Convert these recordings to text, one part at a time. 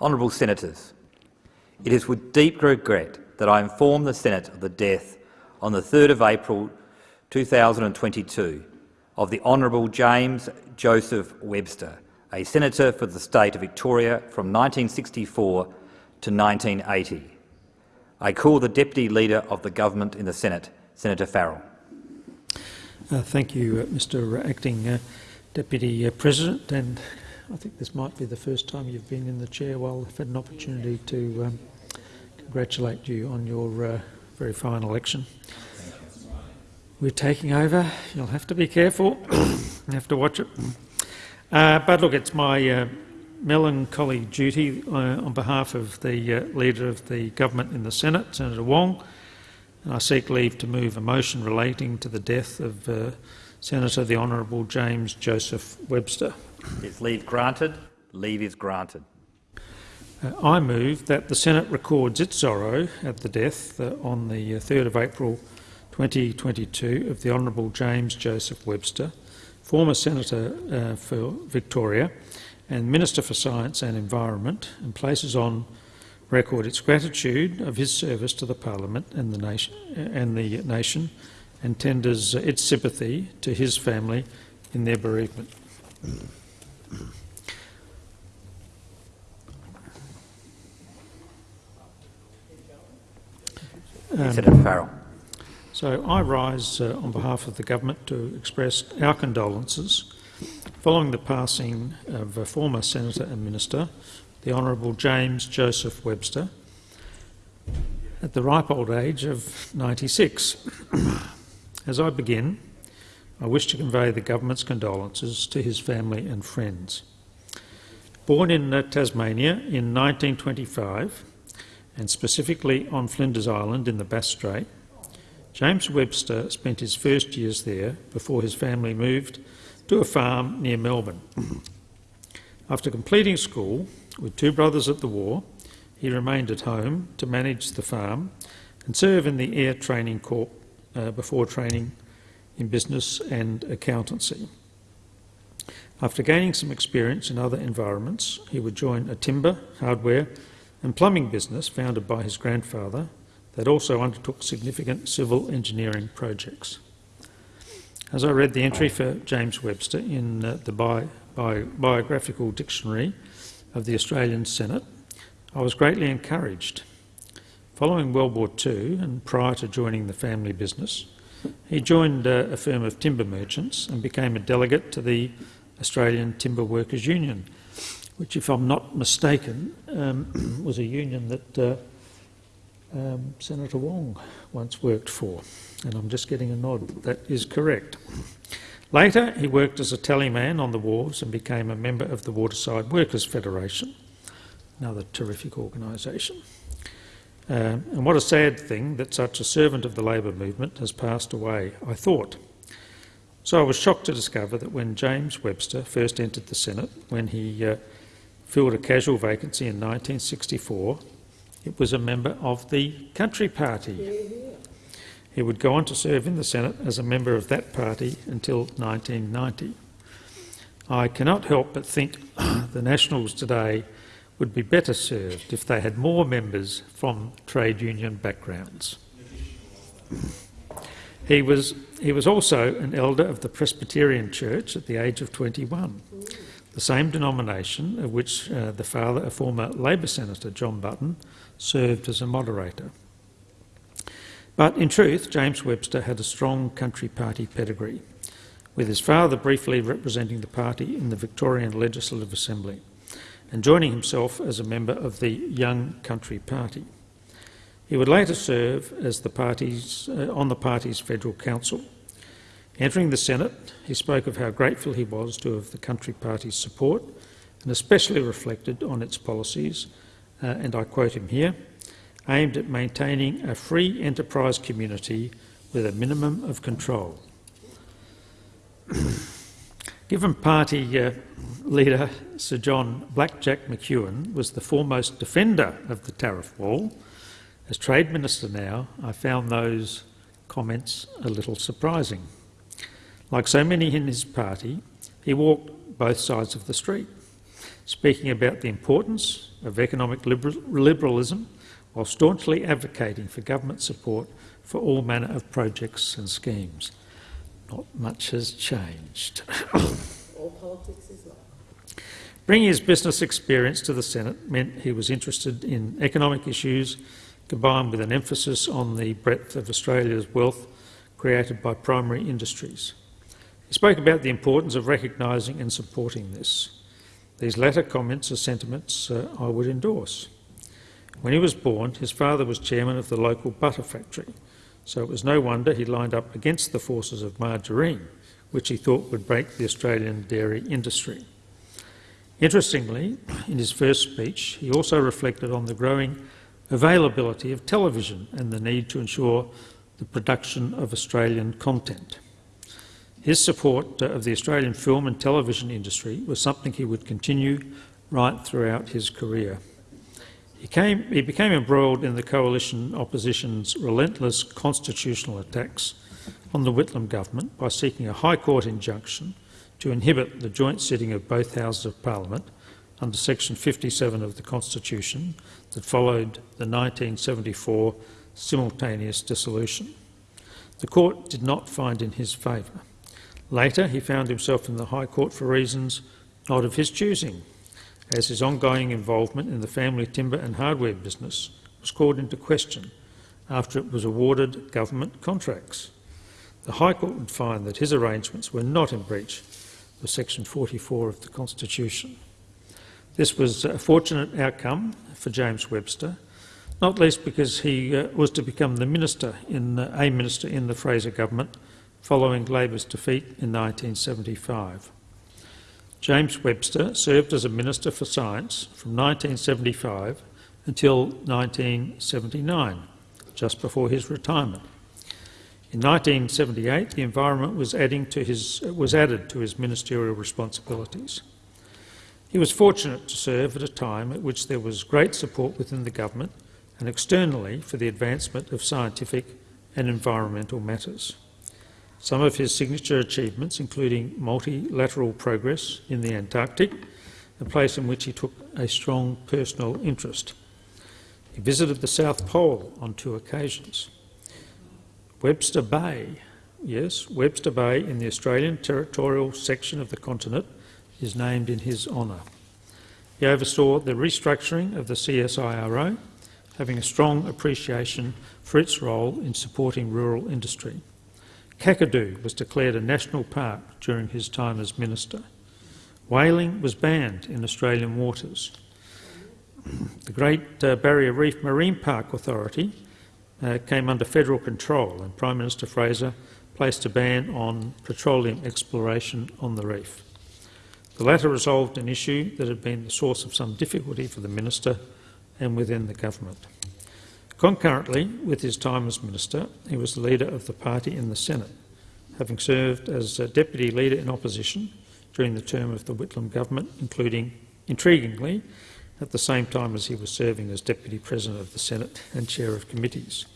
Honourable Senators, it is with deep regret that I inform the Senate of the death on the 3rd of April 2022 of the Honourable James Joseph Webster, a senator for the state of Victoria from 1964 to 1980. I call the Deputy Leader of the Government in the Senate, Senator Farrell. Uh, thank you, uh, Mr Acting uh, Deputy uh, President. And I think this might be the first time you've been in the chair while I've had an opportunity to um, congratulate you on your uh, very fine election. We're taking over. You'll have to be careful. you have to watch it. Uh, but look, it's my uh, melancholy duty uh, on behalf of the uh, Leader of the Government in the Senate, Senator Wong, and I seek leave to move a motion relating to the death of uh, Senator the Honourable James Joseph Webster. Is leave granted? Leave is granted. Uh, I move that the Senate records its sorrow at the death uh, on the 3rd of April 2022 of the Honourable James Joseph Webster, former Senator uh, for Victoria and Minister for Science and Environment, and places on record its gratitude of his service to the Parliament and the nation, and, the nation, and tenders its sympathy to his family in their bereavement. Um, Senator Farrell. So I rise uh, on behalf of the government to express our condolences following the passing of a former senator and minister, the Honourable James Joseph Webster, at the ripe old age of 96. As I begin, I wish to convey the government's condolences to his family and friends. Born in uh, Tasmania in 1925, and specifically on Flinders Island in the Bass Strait, James Webster spent his first years there before his family moved to a farm near Melbourne. After completing school, with two brothers at the war, he remained at home to manage the farm and serve in the Air Training Corps uh, before training in business and accountancy. After gaining some experience in other environments, he would join a timber, hardware and plumbing business founded by his grandfather that also undertook significant civil engineering projects. As I read the entry for James Webster in uh, the bi bi Biographical Dictionary of the Australian Senate, I was greatly encouraged. Following World War II and prior to joining the family business, he joined uh, a firm of timber merchants and became a delegate to the Australian Timber Workers Union, which, if I'm not mistaken, um, was a union that uh, um, Senator Wong once worked for, and I'm just getting a nod. That is correct. Later, he worked as a tallyman on the wharves and became a member of the Waterside Workers Federation, another terrific organisation. Um, and what a sad thing that such a servant of the labour movement has passed away, I thought. So I was shocked to discover that when James Webster first entered the Senate, when he uh, filled a casual vacancy in 1964, it was a member of the Country Party. He would go on to serve in the Senate as a member of that party until 1990. I cannot help but think the Nationals today would be better served if they had more members from trade union backgrounds. He was, he was also an elder of the Presbyterian Church at the age of 21, the same denomination of which uh, the father, a former Labor Senator, John Button, served as a moderator. But in truth, James Webster had a strong country party pedigree, with his father briefly representing the party in the Victorian Legislative Assembly and joining himself as a member of the Young Country Party. He would later serve as the party's, uh, on the party's federal council. Entering the Senate, he spoke of how grateful he was to have the Country Party's support and especially reflected on its policies uh, and I quote him here, aimed at maintaining a free enterprise community with a minimum of control. Given party uh, leader Sir John Blackjack McEwen was the foremost defender of the tariff wall, as Trade Minister now, I found those comments a little surprising. Like so many in his party, he walked both sides of the street speaking about the importance of economic liber liberalism while staunchly advocating for government support for all manner of projects and schemes. Not much has changed. All politics is. Bringing his business experience to the Senate meant he was interested in economic issues combined with an emphasis on the breadth of Australia's wealth created by primary industries. He spoke about the importance of recognising and supporting this. These latter comments are sentiments uh, I would endorse. When he was born, his father was chairman of the local butter factory, so it was no wonder he lined up against the forces of margarine, which he thought would break the Australian dairy industry. Interestingly, in his first speech, he also reflected on the growing availability of television and the need to ensure the production of Australian content. His support uh, of the Australian film and television industry was something he would continue right throughout his career. He, came, he became embroiled in the coalition opposition's relentless constitutional attacks on the Whitlam government by seeking a High Court injunction to inhibit the joint sitting of both Houses of Parliament under section 57 of the Constitution that followed the 1974 simultaneous dissolution. The court did not find in his favour. Later, he found himself in the High Court for reasons not of his choosing, as his ongoing involvement in the family timber and hardware business was called into question after it was awarded government contracts. The High Court would find that his arrangements were not in breach of section 44 of the Constitution. This was a fortunate outcome for James Webster, not least because he uh, was to become the minister in, uh, a minister in the Fraser government following Labor's defeat in 1975. James Webster served as a Minister for Science from 1975 until 1979, just before his retirement. In 1978, the environment was, his, was added to his ministerial responsibilities. He was fortunate to serve at a time at which there was great support within the government and externally for the advancement of scientific and environmental matters. Some of his signature achievements, including multilateral progress in the Antarctic, a place in which he took a strong personal interest. He visited the South Pole on two occasions. Webster Bay, yes, Webster Bay in the Australian territorial section of the continent is named in his honour. He oversaw the restructuring of the CSIRO, having a strong appreciation for its role in supporting rural industry. Kakadu was declared a national park during his time as minister. Whaling was banned in Australian waters. The Great uh, Barrier Reef Marine Park Authority uh, came under federal control and Prime Minister Fraser placed a ban on petroleum exploration on the reef. The latter resolved an issue that had been the source of some difficulty for the minister and within the government. Concurrently with his time as minister, he was the leader of the party in the Senate, having served as deputy leader in opposition during the term of the Whitlam government, including, intriguingly, at the same time as he was serving as Deputy President of the Senate and Chair of Committees.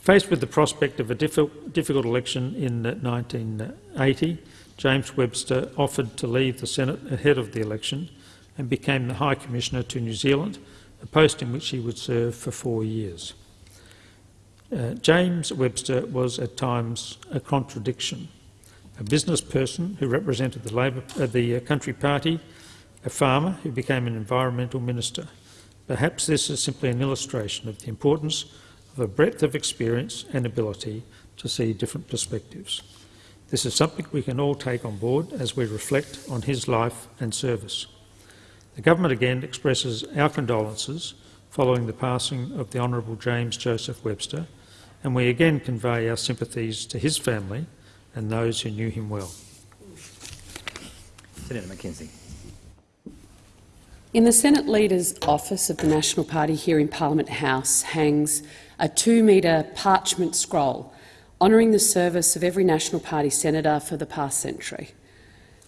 Faced with the prospect of a difficult election in 1980, James Webster offered to leave the Senate ahead of the election and became the High Commissioner to New Zealand, a post in which he would serve for four years. Uh, James Webster was at times a contradiction, a business person who represented the, Labor, uh, the uh, Country Party a farmer who became an environmental minister. Perhaps this is simply an illustration of the importance of a breadth of experience and ability to see different perspectives. This is something we can all take on board as we reflect on his life and service. The government again expresses our condolences following the passing of the Honourable James Joseph Webster, and we again convey our sympathies to his family and those who knew him well. Senator McKenzie. In the Senate Leader's office of the National Party here in Parliament House hangs a two-metre parchment scroll honouring the service of every National Party senator for the past century.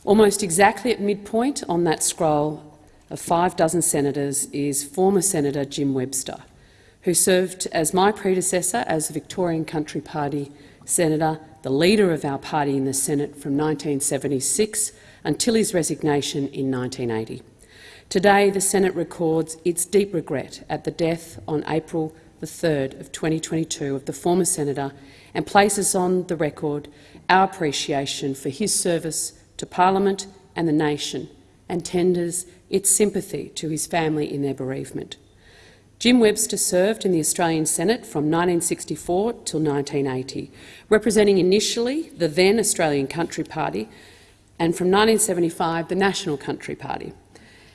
Almost exactly at midpoint on that scroll of five dozen senators is former Senator Jim Webster, who served as my predecessor as the Victorian Country Party senator, the leader of our party in the Senate from 1976 until his resignation in 1980. Today, the Senate records its deep regret at the death on April the 3rd of 2022 of the former senator and places on the record our appreciation for his service to parliament and the nation and tenders its sympathy to his family in their bereavement. Jim Webster served in the Australian Senate from 1964 till 1980, representing initially the then Australian Country Party and from 1975 the National Country Party.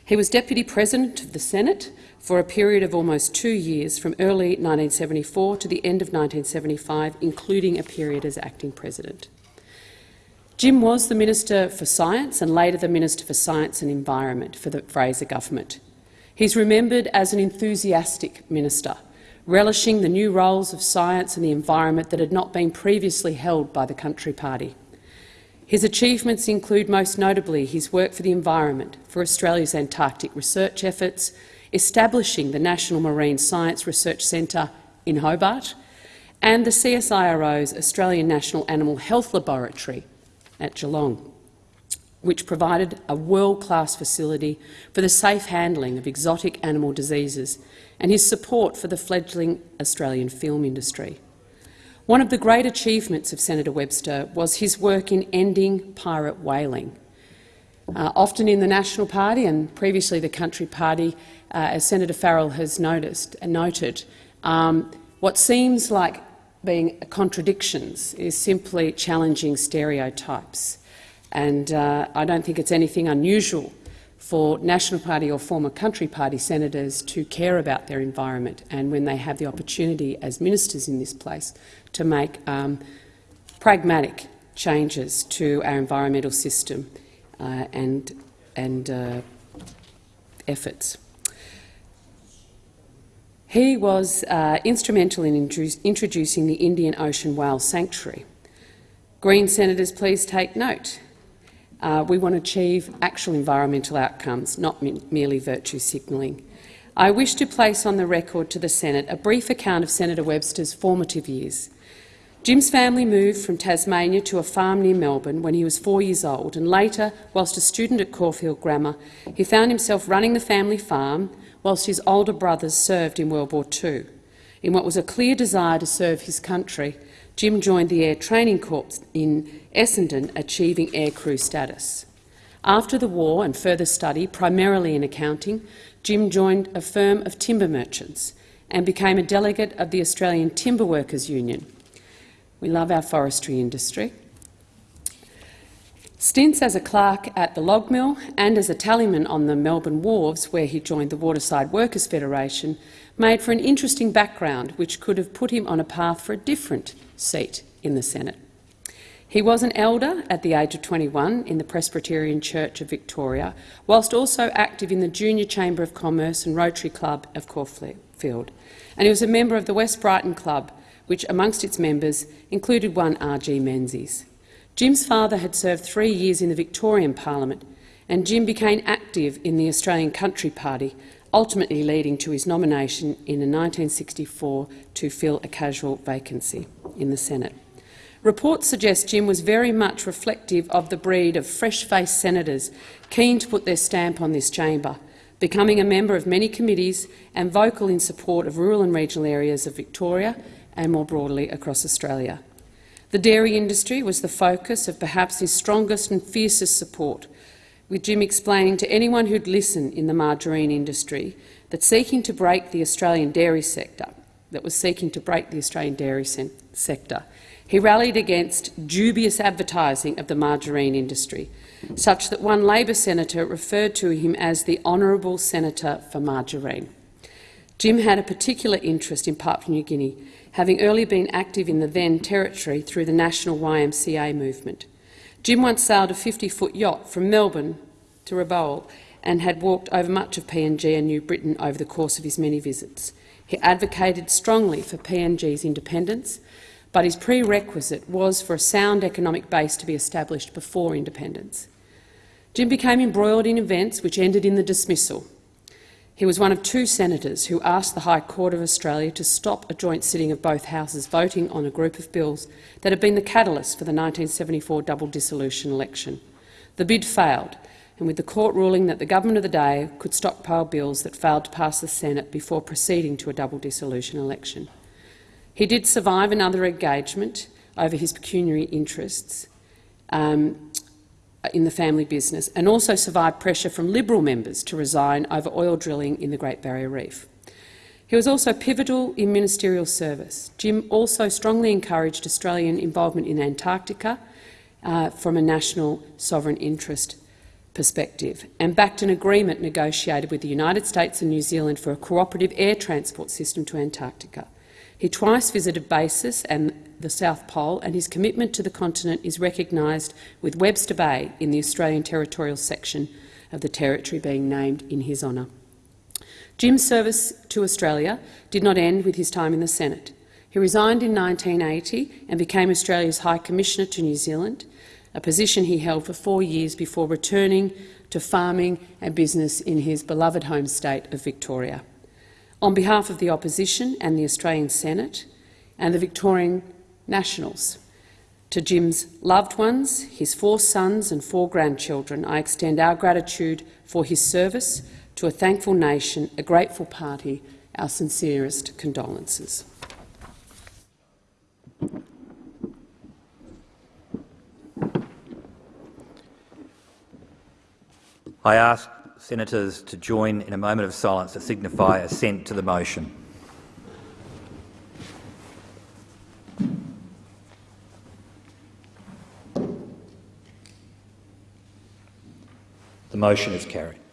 He was Deputy President of the Senate for a period of almost two years, from early 1974 to the end of 1975, including a period as Acting President. Jim was the Minister for Science and later the Minister for Science and Environment for the Fraser government. He's remembered as an enthusiastic minister, relishing the new roles of science and the environment that had not been previously held by the Country Party. His achievements include most notably his work for the environment, for Australia's Antarctic research efforts, establishing the National Marine Science Research Centre in Hobart, and the CSIRO's Australian National Animal Health Laboratory at Geelong, which provided a world-class facility for the safe handling of exotic animal diseases and his support for the fledgling Australian film industry. One of the great achievements of Senator Webster was his work in ending pirate whaling. Uh, often in the National Party and previously the Country Party, uh, as Senator Farrell has noticed and noted, um, what seems like being contradictions is simply challenging stereotypes. And uh, I don't think it's anything unusual for National Party or former Country Party senators to care about their environment and when they have the opportunity as ministers in this place to make um, pragmatic changes to our environmental system uh, and, and uh, efforts. He was uh, instrumental in introducing the Indian Ocean Whale Sanctuary. Green senators, please take note. Uh, we want to achieve actual environmental outcomes, not merely virtue signalling. I wish to place on the record to the Senate a brief account of Senator Webster's formative years. Jim's family moved from Tasmania to a farm near Melbourne when he was four years old, and later, whilst a student at Caulfield Grammar, he found himself running the family farm whilst his older brothers served in World War II. In what was a clear desire to serve his country, Jim joined the Air Training Corps in Essendon, achieving aircrew status. After the war and further study, primarily in accounting, Jim joined a firm of timber merchants and became a delegate of the Australian Timber Workers Union. We love our forestry industry. Stints as a clerk at the log mill and as a tallyman on the Melbourne wharves, where he joined the Waterside Workers Federation, made for an interesting background which could have put him on a path for a different seat in the Senate. He was an elder at the age of 21 in the Presbyterian Church of Victoria, whilst also active in the Junior Chamber of Commerce and Rotary Club of Caulfield. And he was a member of the West Brighton Club, which amongst its members included one R.G. Menzies. Jim's father had served three years in the Victorian Parliament, and Jim became active in the Australian Country Party, ultimately leading to his nomination in 1964 to fill a casual vacancy in the Senate. Reports suggest Jim was very much reflective of the breed of fresh-faced senators keen to put their stamp on this chamber, becoming a member of many committees and vocal in support of rural and regional areas of Victoria and more broadly across Australia. The dairy industry was the focus of perhaps his strongest and fiercest support, with Jim explaining to anyone who'd listen in the margarine industry that seeking to break the Australian dairy sector, that was seeking to break the Australian dairy sector, he rallied against dubious advertising of the margarine industry, such that one Labor senator referred to him as the Honourable Senator for Margarine. Jim had a particular interest in Papua New Guinea, having early been active in the then territory through the national YMCA movement. Jim once sailed a 50-foot yacht from Melbourne to Rabaul and had walked over much of PNG and New Britain over the course of his many visits. He advocated strongly for PNG's independence, but his prerequisite was for a sound economic base to be established before independence. Jim became embroiled in events which ended in the dismissal he was one of two senators who asked the High Court of Australia to stop a joint sitting of both houses voting on a group of bills that had been the catalyst for the 1974 double dissolution election. The bid failed, and with the court ruling that the government of the day could stockpile bills that failed to pass the Senate before proceeding to a double dissolution election. He did survive another engagement over his pecuniary interests um, in the family business and also survived pressure from Liberal members to resign over oil drilling in the Great Barrier Reef. He was also pivotal in ministerial service. Jim also strongly encouraged Australian involvement in Antarctica uh, from a national sovereign interest perspective and backed an agreement negotiated with the United States and New Zealand for a cooperative air transport system to Antarctica. He twice visited bases and the South Pole, and his commitment to the continent is recognised with Webster Bay in the Australian territorial section of the territory being named in his honour. Jim's service to Australia did not end with his time in the Senate. He resigned in 1980 and became Australia's High Commissioner to New Zealand, a position he held for four years before returning to farming and business in his beloved home state of Victoria. On behalf of the opposition and the Australian Senate and the Victorian Nationals, to Jim's loved ones, his four sons and four grandchildren, I extend our gratitude for his service to a thankful nation, a grateful party, our sincerest condolences. I ask senators to join in a moment of silence to signify assent to the motion. The motion is carried.